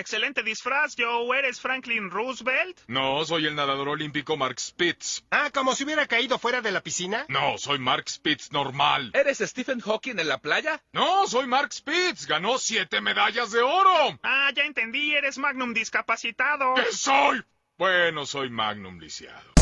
Excelente disfraz, Joe. ¿Eres Franklin Roosevelt? No, soy el nadador olímpico Mark Spitz. Ah, como si hubiera caído fuera de la piscina. No, soy Mark Spitz normal. ¿Eres Stephen Hawking en la playa? No, soy Mark Spitz. Ganó siete medallas de oro. Ah, ya entendí. Eres Magnum discapacitado. ¿Qué soy? Bueno, soy Magnum lisiado.